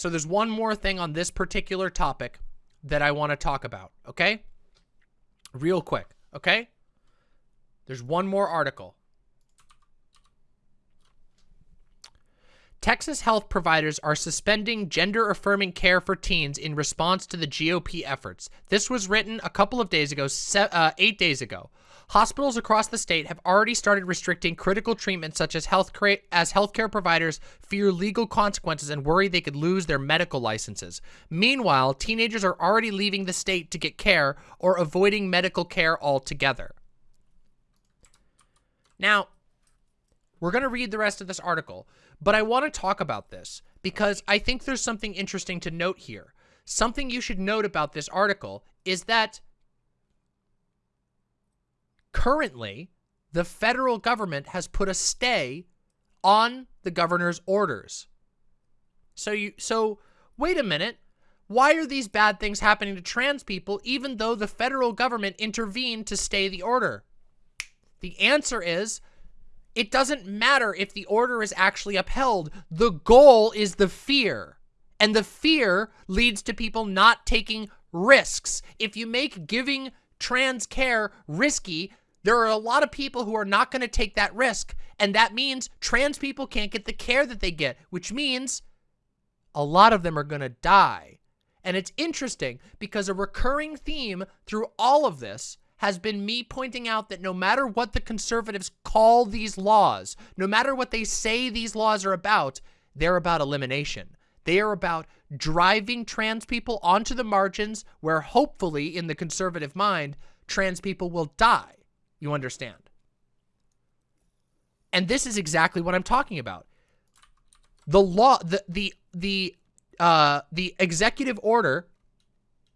So there's one more thing on this particular topic that I want to talk about, okay? Real quick, okay? There's one more article. Texas health providers are suspending gender-affirming care for teens in response to the GOP efforts. This was written a couple of days ago, uh, eight days ago. Hospitals across the state have already started restricting critical treatment such as health care as healthcare providers fear legal consequences and worry they could lose their medical licenses. Meanwhile, teenagers are already leaving the state to get care or avoiding medical care altogether. Now, we're going to read the rest of this article, but I want to talk about this because I think there's something interesting to note here. Something you should note about this article is that currently the federal government has put a stay on the governor's orders. So you so wait a minute. Why are these bad things happening to trans people even though the federal government intervened to stay the order? The answer is it doesn't matter if the order is actually upheld. The goal is the fear. And the fear leads to people not taking risks. If you make giving trans care risky, there are a lot of people who are not going to take that risk. And that means trans people can't get the care that they get, which means a lot of them are going to die. And it's interesting because a recurring theme through all of this has been me pointing out that no matter what the conservatives call these laws, no matter what they say these laws are about, they're about elimination. They are about driving trans people onto the margins where hopefully, in the conservative mind, trans people will die. You understand? And this is exactly what I'm talking about. The law, the, the, the, uh, the executive order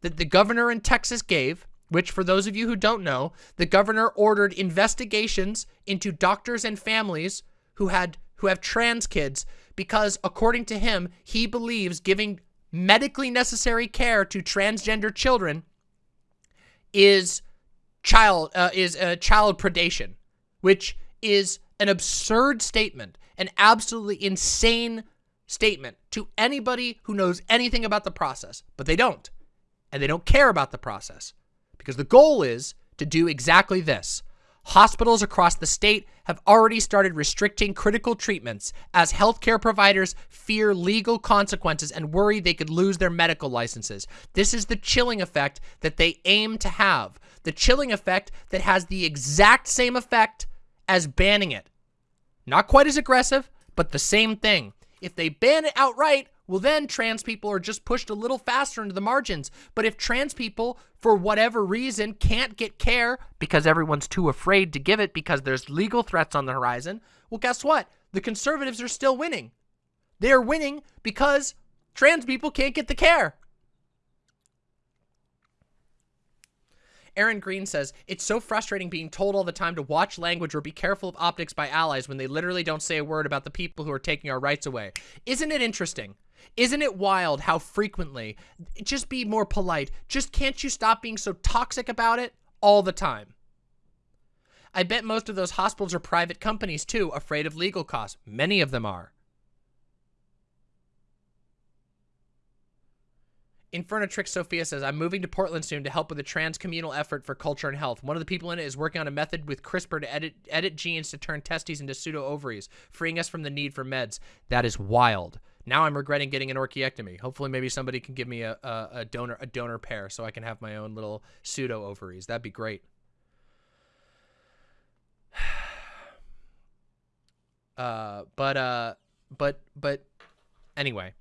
that the governor in Texas gave which for those of you who don't know, the governor ordered investigations into doctors and families who had who have trans kids because according to him, he believes giving medically necessary care to transgender children is child uh, is uh, child predation, which is an absurd statement, an absolutely insane statement to anybody who knows anything about the process, but they don't. And they don't care about the process. Because the goal is to do exactly this. Hospitals across the state have already started restricting critical treatments as healthcare providers fear legal consequences and worry they could lose their medical licenses. This is the chilling effect that they aim to have. The chilling effect that has the exact same effect as banning it. Not quite as aggressive, but the same thing. If they ban it outright, well then trans people are just pushed a little faster into the margins. But if trans people, for whatever reason, can't get care because everyone's too afraid to give it because there's legal threats on the horizon, well guess what? The conservatives are still winning. They're winning because trans people can't get the care. Aaron Green says, It's so frustrating being told all the time to watch language or be careful of optics by allies when they literally don't say a word about the people who are taking our rights away. Isn't it interesting? Isn't it wild how frequently, just be more polite, just can't you stop being so toxic about it all the time? I bet most of those hospitals are private companies too, afraid of legal costs. Many of them are. Infernatrix Sophia says, I'm moving to Portland soon to help with a trans-communal effort for culture and health. One of the people in it is working on a method with CRISPR to edit, edit genes to turn testes into pseudo-ovaries, freeing us from the need for meds. That is wild. Now I'm regretting getting an orchiectomy. Hopefully, maybe somebody can give me a, a, a donor a donor pair so I can have my own little pseudo ovaries. That'd be great. Uh, but uh, but but anyway.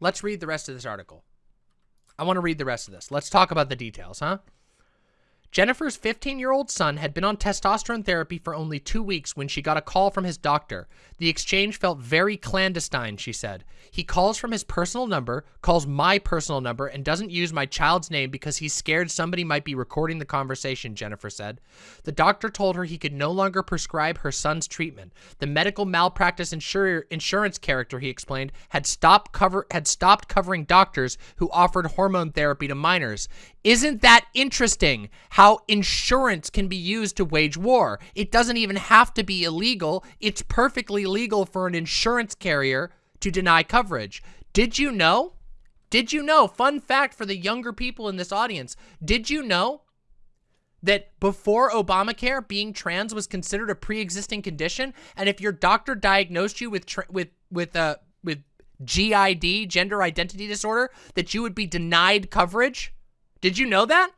Let's read the rest of this article. I want to read the rest of this. Let's talk about the details, huh? Jennifer's 15-year-old son had been on testosterone therapy for only two weeks when she got a call from his doctor. The exchange felt very clandestine, she said. He calls from his personal number, calls my personal number, and doesn't use my child's name because he's scared somebody might be recording the conversation, Jennifer said. The doctor told her he could no longer prescribe her son's treatment. The medical malpractice insur insurance character, he explained, had stopped cover had stopped covering doctors who offered hormone therapy to minors. Isn't that interesting? How insurance can be used to wage war. It doesn't even have to be illegal. It's perfectly legal for an insurance carrier to deny coverage. Did you know? Did you know? Fun fact for the younger people in this audience. Did you know that before Obamacare, being trans was considered a pre-existing condition, and if your doctor diagnosed you with with with uh with GID, gender identity disorder, that you would be denied coverage? Did you know that?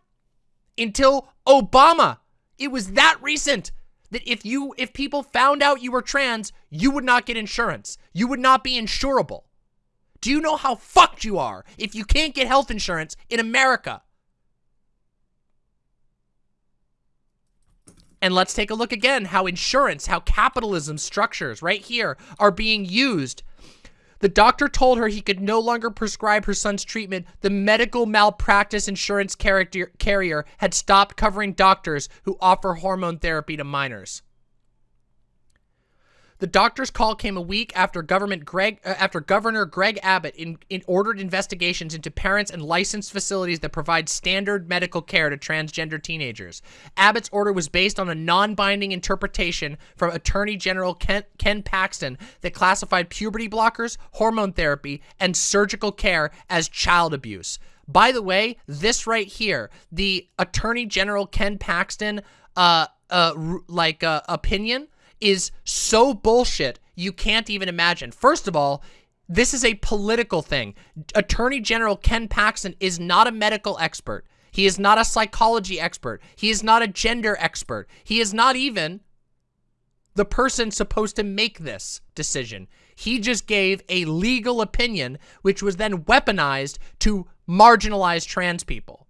Until Obama. It was that recent that if you if people found out you were trans, you would not get insurance. You would not be insurable. Do you know how fucked you are if you can't get health insurance in America? And let's take a look again how insurance, how capitalism structures right here are being used the doctor told her he could no longer prescribe her son's treatment. The medical malpractice insurance carrier had stopped covering doctors who offer hormone therapy to minors. The doctor's call came a week after government Greg uh, after Governor Greg Abbott in, in ordered investigations into parents and licensed facilities that provide standard medical care to transgender teenagers. Abbott's order was based on a non-binding interpretation from Attorney General Ken, Ken Paxton that classified puberty blockers, hormone therapy, and surgical care as child abuse. By the way, this right here, the Attorney General Ken Paxton uh uh like uh, opinion is so bullshit you can't even imagine. First of all, this is a political thing. Attorney General Ken Paxton is not a medical expert. He is not a psychology expert. He is not a gender expert. He is not even the person supposed to make this decision. He just gave a legal opinion, which was then weaponized to marginalize trans people.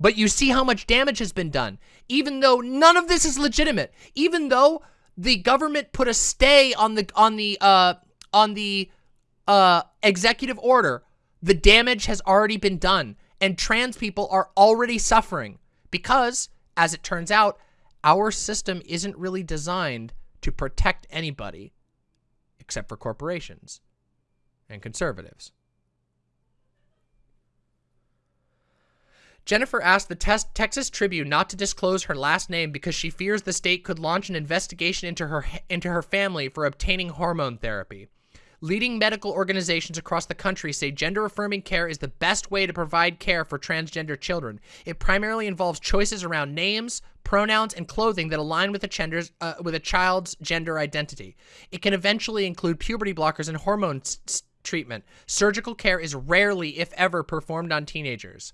But you see how much damage has been done. Even though none of this is legitimate. Even though the government put a stay on the on the uh on the uh executive order, the damage has already been done and trans people are already suffering because as it turns out, our system isn't really designed to protect anybody except for corporations and conservatives. Jennifer asked the Texas Tribune not to disclose her last name because she fears the state could launch an investigation into her into her family for obtaining hormone therapy. Leading medical organizations across the country say gender-affirming care is the best way to provide care for transgender children. It primarily involves choices around names, pronouns, and clothing that align with a, genders, uh, with a child's gender identity. It can eventually include puberty blockers and hormone treatment. Surgical care is rarely, if ever, performed on teenagers.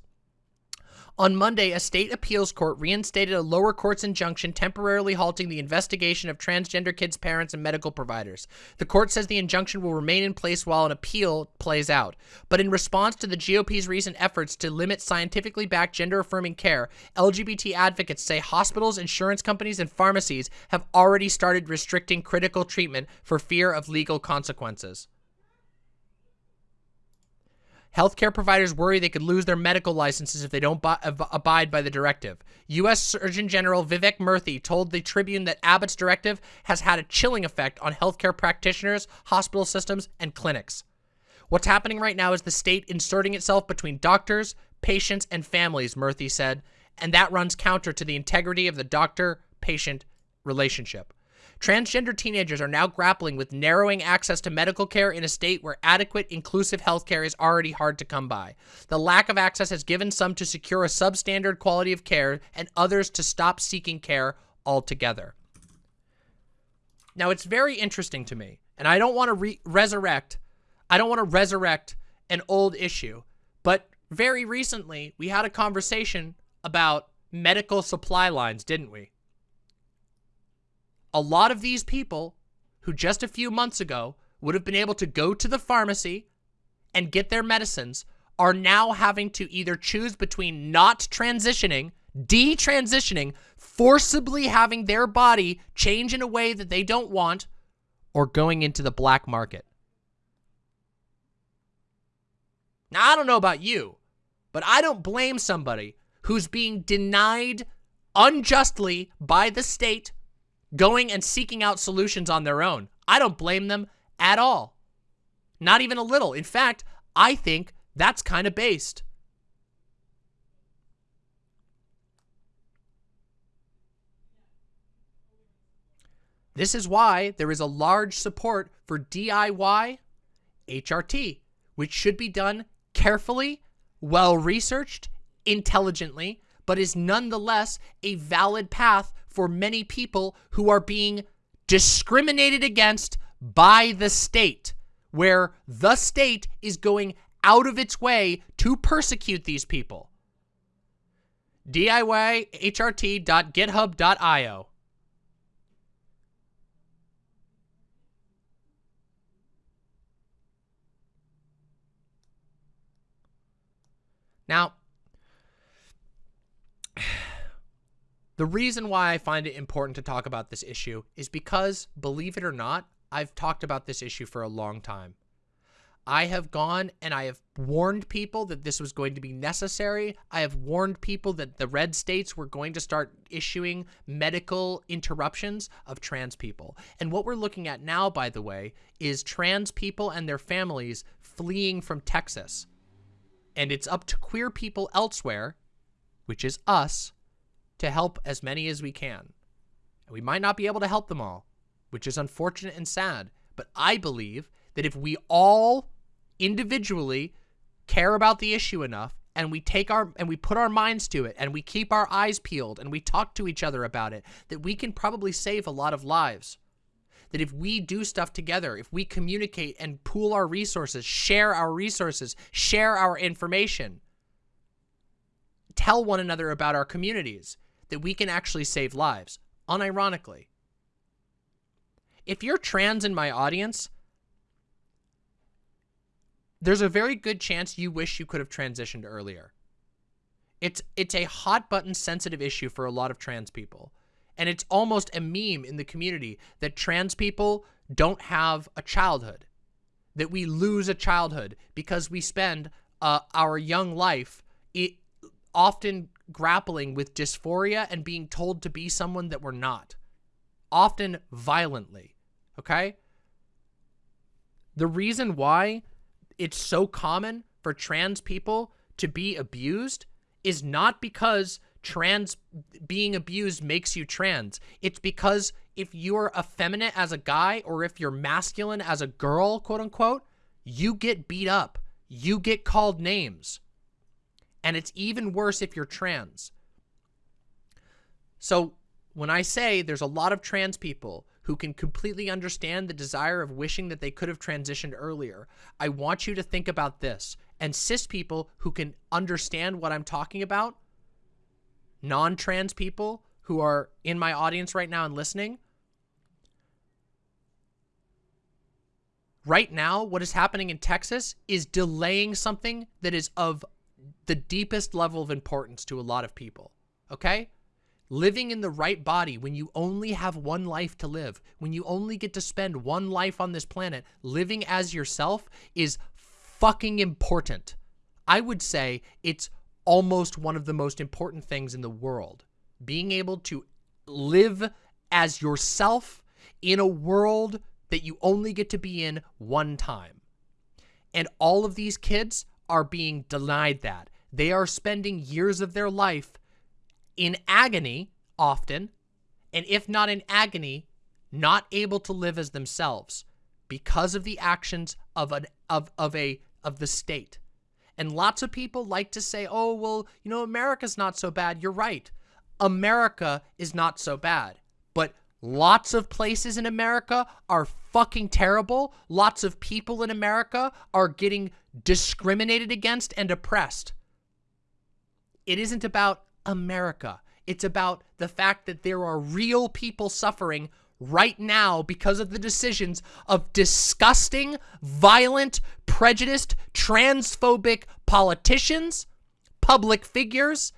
On Monday, a state appeals court reinstated a lower court's injunction temporarily halting the investigation of transgender kids' parents and medical providers. The court says the injunction will remain in place while an appeal plays out. But in response to the GOP's recent efforts to limit scientifically backed gender-affirming care, LGBT advocates say hospitals, insurance companies, and pharmacies have already started restricting critical treatment for fear of legal consequences. Healthcare providers worry they could lose their medical licenses if they don't abide by the directive. U.S. Surgeon General Vivek Murthy told the Tribune that Abbott's directive has had a chilling effect on healthcare practitioners, hospital systems, and clinics. What's happening right now is the state inserting itself between doctors, patients, and families, Murthy said, and that runs counter to the integrity of the doctor-patient relationship. Transgender teenagers are now grappling with narrowing access to medical care in a state where adequate, inclusive health care is already hard to come by. The lack of access has given some to secure a substandard quality of care and others to stop seeking care altogether. Now, it's very interesting to me, and I don't want to re resurrect, I don't want to resurrect an old issue, but very recently we had a conversation about medical supply lines, didn't we? A lot of these people who just a few months ago would have been able to go to the pharmacy and get their medicines are now having to either choose between not transitioning detransitioning, forcibly having their body change in a way that they don't want, or going into the black market. Now, I don't know about you, but I don't blame somebody who's being denied unjustly by the state going and seeking out solutions on their own. I don't blame them at all. Not even a little. In fact, I think that's kind of based. This is why there is a large support for DIY HRT, which should be done carefully, well-researched, intelligently, but is nonetheless a valid path for many people who are being discriminated against by the state, where the state is going out of its way to persecute these people. DIYHRT.github.io Now, the reason why I find it important to talk about this issue is because, believe it or not, I've talked about this issue for a long time. I have gone and I have warned people that this was going to be necessary. I have warned people that the red states were going to start issuing medical interruptions of trans people. And what we're looking at now, by the way, is trans people and their families fleeing from Texas. And it's up to queer people elsewhere, which is us, to help as many as we can. And we might not be able to help them all, which is unfortunate and sad. But I believe that if we all individually care about the issue enough and we take our and we put our minds to it and we keep our eyes peeled and we talk to each other about it that we can probably save a lot of lives that if we do stuff together if we communicate and pool our resources share our resources share our information tell one another about our communities that we can actually save lives unironically if you're trans in my audience there's a very good chance you wish you could have transitioned earlier. It's it's a hot button sensitive issue for a lot of trans people. And it's almost a meme in the community that trans people don't have a childhood. That we lose a childhood because we spend uh, our young life often grappling with dysphoria and being told to be someone that we're not. Often violently. Okay? The reason why it's so common for trans people to be abused is not because trans being abused makes you trans. It's because if you're effeminate as a guy or if you're masculine as a girl, quote unquote, you get beat up. You get called names. And it's even worse if you're trans. So when I say there's a lot of trans people who can completely understand the desire of wishing that they could have transitioned earlier, I want you to think about this. And cis people who can understand what I'm talking about, non-trans people who are in my audience right now and listening, right now, what is happening in Texas is delaying something that is of the deepest level of importance to a lot of people. Okay? living in the right body when you only have one life to live, when you only get to spend one life on this planet, living as yourself is fucking important. I would say it's almost one of the most important things in the world. Being able to live as yourself in a world that you only get to be in one time. And all of these kids are being denied that. They are spending years of their life in agony often, and if not in agony, not able to live as themselves because of the actions of an of of a of the state. And lots of people like to say, "Oh, well, you know, America's not so bad." You're right. America is not so bad. But lots of places in America are fucking terrible. Lots of people in America are getting discriminated against and oppressed. It isn't about America. It's about the fact that there are real people suffering right now because of the decisions of disgusting, violent, prejudiced, transphobic politicians, public figures,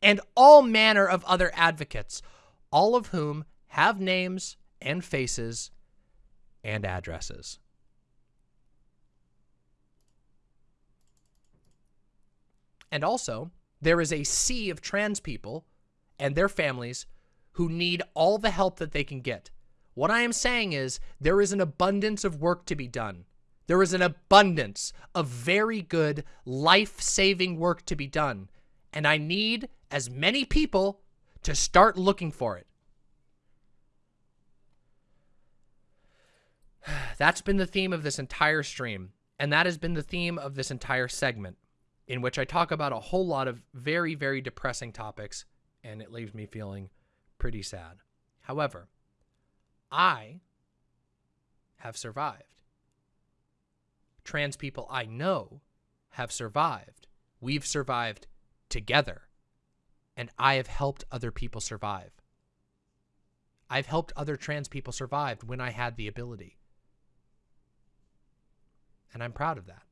and all manner of other advocates, all of whom have names and faces and addresses. And also, there is a sea of trans people and their families who need all the help that they can get. What I am saying is there is an abundance of work to be done. There is an abundance of very good life-saving work to be done. And I need as many people to start looking for it. That's been the theme of this entire stream. And that has been the theme of this entire segment in which I talk about a whole lot of very, very depressing topics. And it leaves me feeling pretty sad. However, I have survived. Trans people I know have survived. We've survived together. And I have helped other people survive. I've helped other trans people survive when I had the ability. And I'm proud of that.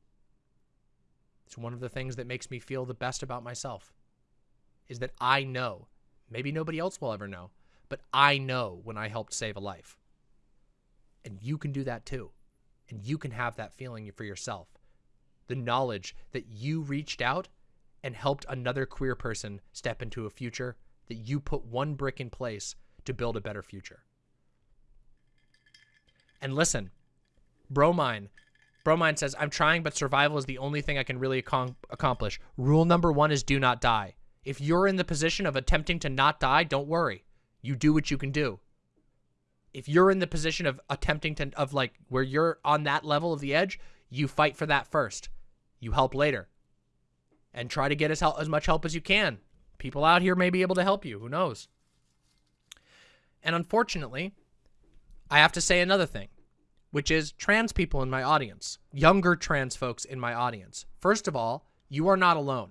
It's one of the things that makes me feel the best about myself is that I know, maybe nobody else will ever know, but I know when I helped save a life. And you can do that too. And you can have that feeling for yourself. The knowledge that you reached out and helped another queer person step into a future that you put one brick in place to build a better future. And listen, Bromine, Bromine says, I'm trying, but survival is the only thing I can really ac accomplish. Rule number one is do not die. If you're in the position of attempting to not die, don't worry. You do what you can do. If you're in the position of attempting to, of like, where you're on that level of the edge, you fight for that first. You help later and try to get as, help, as much help as you can. People out here may be able to help you. Who knows? And unfortunately, I have to say another thing, which is trans people in my audience, younger trans folks in my audience. First of all, you are not alone.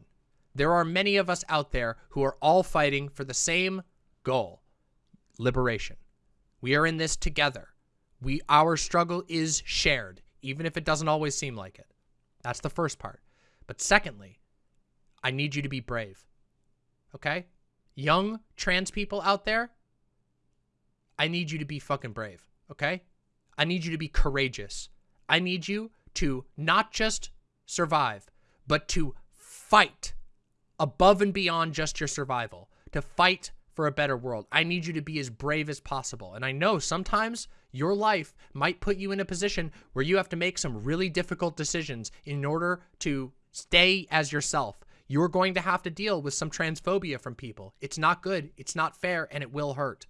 There are many of us out there who are all fighting for the same goal, liberation. We are in this together. We Our struggle is shared, even if it doesn't always seem like it. That's the first part. But secondly, I need you to be brave. Okay? Young trans people out there, I need you to be fucking brave. Okay? I need you to be courageous. I need you to not just survive, but to fight above and beyond just your survival, to fight for a better world. I need you to be as brave as possible. And I know sometimes your life might put you in a position where you have to make some really difficult decisions in order to stay as yourself, you're going to have to deal with some transphobia from people. It's not good, it's not fair, and it will hurt.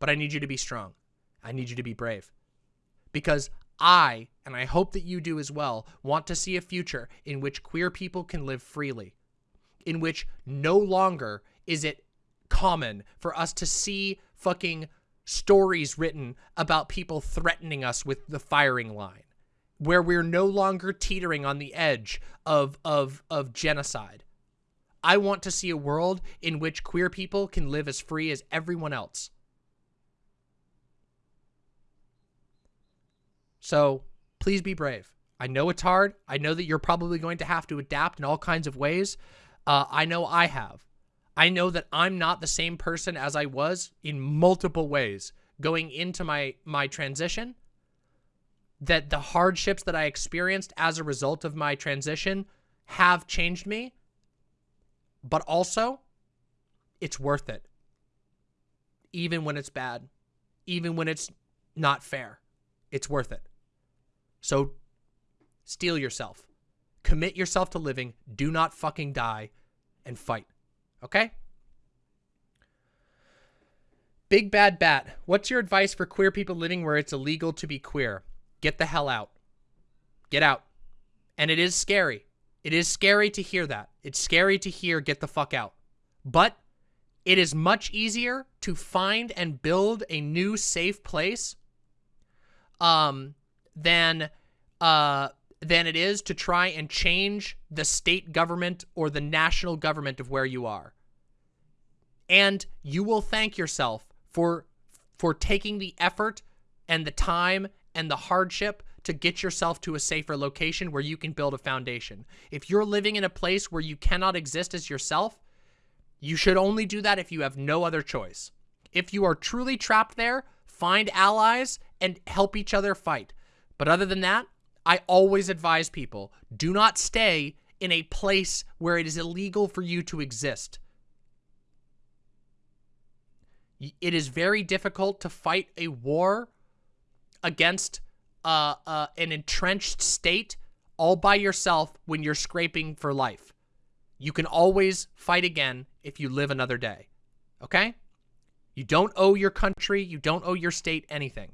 But I need you to be strong. I need you to be brave. Because I, and I hope that you do as well, want to see a future in which queer people can live freely, in which no longer is it common for us to see fucking stories written about people threatening us with the firing line, where we're no longer teetering on the edge of, of, of genocide, I want to see a world in which queer people can live as free as everyone else. So please be brave. I know it's hard. I know that you're probably going to have to adapt in all kinds of ways. Uh, I know I have. I know that I'm not the same person as I was in multiple ways going into my, my transition. That the hardships that I experienced as a result of my transition have changed me but also, it's worth it. Even when it's bad, even when it's not fair, it's worth it. So steel yourself. Commit yourself to living. Do not fucking die and fight. Okay? Big Bad Bat, what's your advice for queer people living where it's illegal to be queer? Get the hell out. Get out. And it is scary. It is scary to hear that. It's scary to hear get the fuck out. But it is much easier to find and build a new safe place um, than uh, than it is to try and change the state government or the national government of where you are. And you will thank yourself for for taking the effort and the time and the hardship to get yourself to a safer location where you can build a foundation. If you're living in a place where you cannot exist as yourself, You should only do that if you have no other choice. If you are truly trapped there, find allies and help each other fight. But other than that, I always advise people, do not stay in a place where it is illegal for you to exist. It is very difficult to fight a war against uh, uh, an entrenched state all by yourself when you're scraping for life. You can always fight again if you live another day. Okay? You don't owe your country, you don't owe your state anything.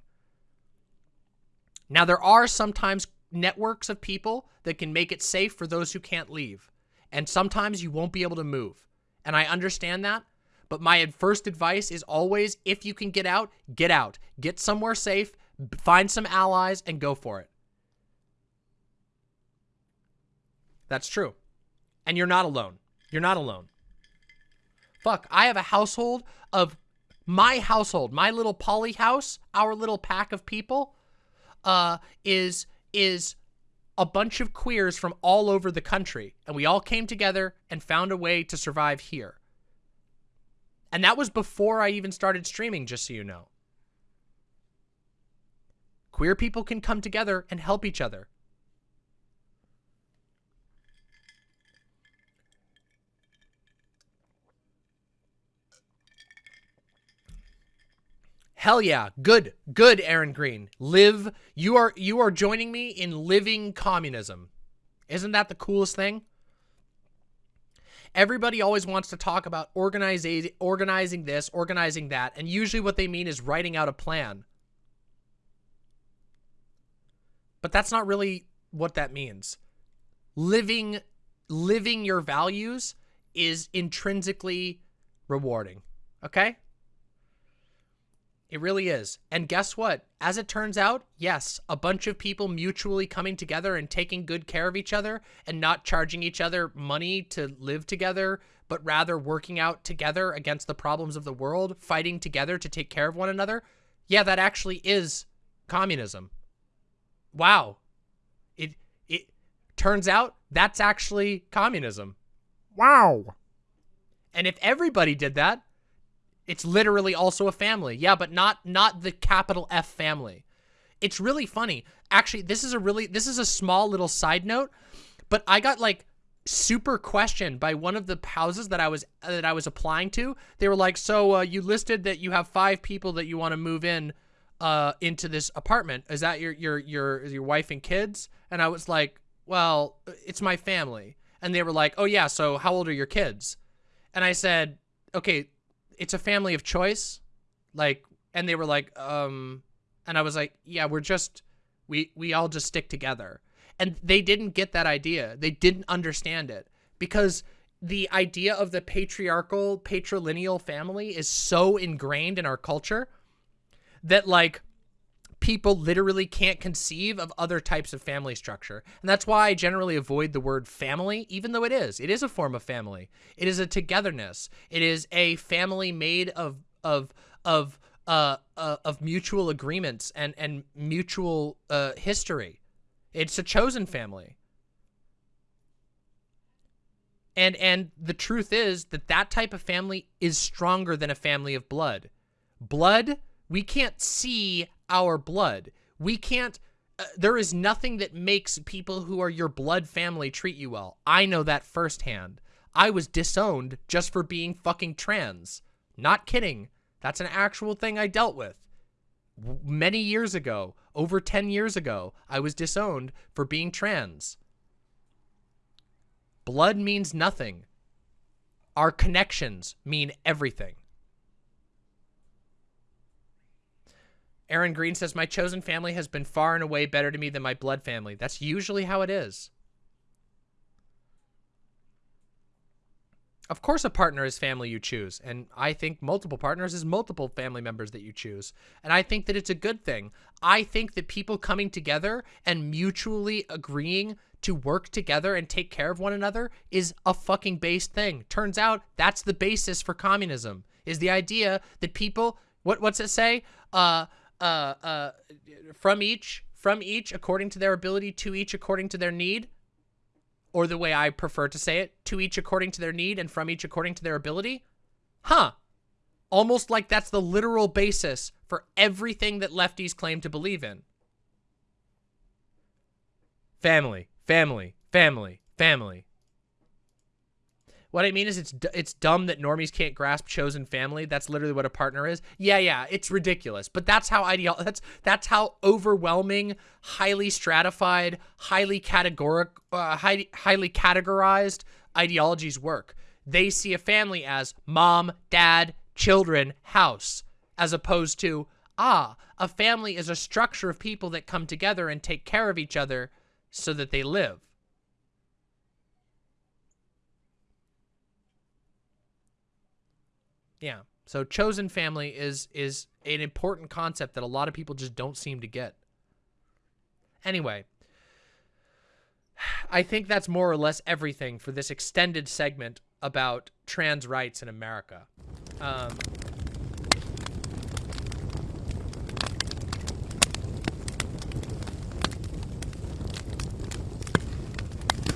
Now, there are sometimes networks of people that can make it safe for those who can't leave. And sometimes you won't be able to move. And I understand that. But my first advice is always, if you can get out, get out. Get somewhere safe, find some allies, and go for it. That's true. And you're not alone. You're not alone. Fuck, I have a household of my household, my little poly house, our little pack of people, uh, is is a bunch of queers from all over the country, and we all came together and found a way to survive here. And that was before I even started streaming, just so you know. Queer people can come together and help each other. Hell yeah. Good. Good, Aaron Green. Live. You are you are joining me in living communism. Isn't that the coolest thing? Everybody always wants to talk about organizing organizing this, organizing that, and usually what they mean is writing out a plan. But that's not really what that means. Living living your values is intrinsically rewarding. Okay? It really is. And guess what? As it turns out, yes, a bunch of people mutually coming together and taking good care of each other and not charging each other money to live together, but rather working out together against the problems of the world, fighting together to take care of one another. Yeah, that actually is communism. Wow. It it turns out that's actually communism. Wow. And if everybody did that, it's literally also a family. Yeah, but not not the capital F family. It's really funny. Actually, this is a really this is a small little side note, but I got like super questioned by one of the houses that I was that I was applying to. They were like, "So uh, you listed that you have five people that you want to move in uh, into this apartment. Is that your your your your wife and kids?" And I was like, "Well, it's my family." And they were like, "Oh yeah, so how old are your kids?" And I said, "Okay, it's a family of choice. Like, and they were like, um, and I was like, yeah, we're just, we, we all just stick together. And they didn't get that idea. They didn't understand it because the idea of the patriarchal, patrilineal family is so ingrained in our culture that like people literally can't conceive of other types of family structure. And that's why I generally avoid the word family, even though it is. It is a form of family. It is a togetherness. It is a family made of of of uh, uh of mutual agreements and and mutual uh history. It's a chosen family. And and the truth is that that type of family is stronger than a family of blood. Blood, we can't see our blood. We can't, uh, there is nothing that makes people who are your blood family treat you well. I know that firsthand. I was disowned just for being fucking trans. Not kidding. That's an actual thing I dealt with. Many years ago, over 10 years ago, I was disowned for being trans. Blood means nothing. Our connections mean everything. Aaron Green says, My chosen family has been far and away better to me than my blood family. That's usually how it is. Of course, a partner is family you choose. And I think multiple partners is multiple family members that you choose. And I think that it's a good thing. I think that people coming together and mutually agreeing to work together and take care of one another is a fucking base thing. Turns out that's the basis for communism is the idea that people, what, what's it say? Uh, uh, uh, from each, from each according to their ability, to each according to their need. or the way I prefer to say it, to each according to their need and from each according to their ability? Huh. Almost like that's the literal basis for everything that lefties claim to believe in. Family, family, family, family. What I mean is it's it's dumb that normies can't grasp chosen family. That's literally what a partner is. Yeah, yeah, it's ridiculous. But that's how ideal that's that's how overwhelming, highly stratified, highly categoric uh, highly, highly categorized ideologies work. They see a family as mom, dad, children, house, as opposed to ah, a family is a structure of people that come together and take care of each other so that they live. Yeah. So chosen family is is an important concept that a lot of people just don't seem to get. Anyway, I think that's more or less everything for this extended segment about trans rights in America. Um,